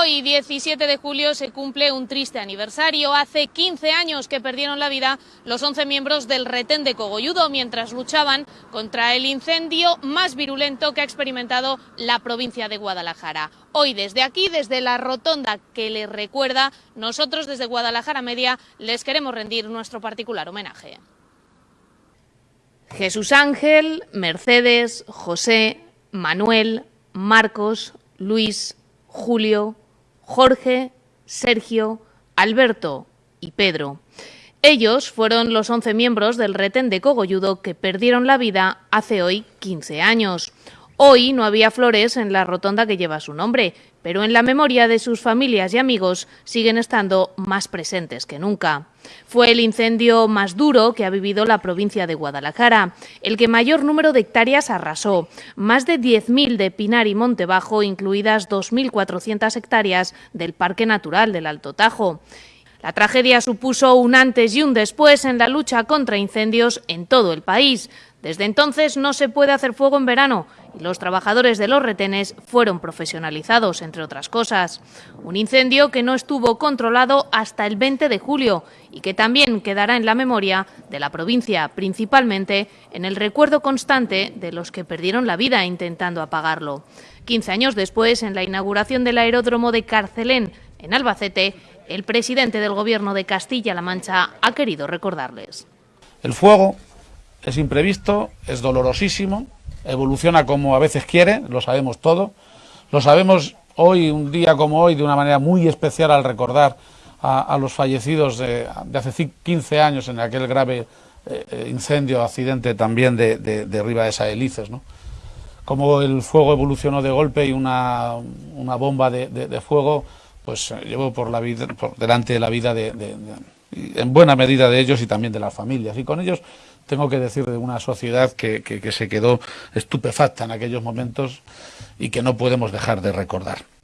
Hoy, 17 de julio, se cumple un triste aniversario. Hace 15 años que perdieron la vida los 11 miembros del retén de Cogolludo mientras luchaban contra el incendio más virulento que ha experimentado la provincia de Guadalajara. Hoy, desde aquí, desde la rotonda que les recuerda, nosotros desde Guadalajara Media les queremos rendir nuestro particular homenaje. Jesús Ángel, Mercedes, José, Manuel, Marcos, Luis, Julio, Jorge, Sergio, Alberto y Pedro. Ellos fueron los 11 miembros del retén de Cogolludo que perdieron la vida hace hoy 15 años. Hoy no había flores en la rotonda que lleva su nombre, pero en la memoria de sus familias y amigos siguen estando más presentes que nunca. Fue el incendio más duro que ha vivido la provincia de Guadalajara, el que mayor número de hectáreas arrasó, más de 10.000 de Pinar y Monte Bajo, incluidas 2.400 hectáreas del Parque Natural del Alto Tajo. La tragedia supuso un antes y un después en la lucha contra incendios en todo el país. Desde entonces no se puede hacer fuego en verano y los trabajadores de los retenes fueron profesionalizados, entre otras cosas. Un incendio que no estuvo controlado hasta el 20 de julio y que también quedará en la memoria de la provincia, principalmente en el recuerdo constante de los que perdieron la vida intentando apagarlo. 15 años después, en la inauguración del aeródromo de Carcelén, en Albacete, el presidente del Gobierno de Castilla-La Mancha ha querido recordarles. El fuego es imprevisto, es dolorosísimo, evoluciona como a veces quiere, lo sabemos todo. Lo sabemos hoy, un día como hoy, de una manera muy especial al recordar a, los fallecidos de, hace 15 años en aquel grave eh, incendio, accidente también de, de, de Riva de Saelices, ¿no? Como el fuego evolucionó de golpe y una, una bomba de, fuego pues eh, llevó por la vida, por delante de la vida de, en buena medida de ellos y también de las familias. Y con ellos tengo que decir de una sociedad que, que se quedó estupefacta en aquellos momentos y que no podemos dejar de recordar.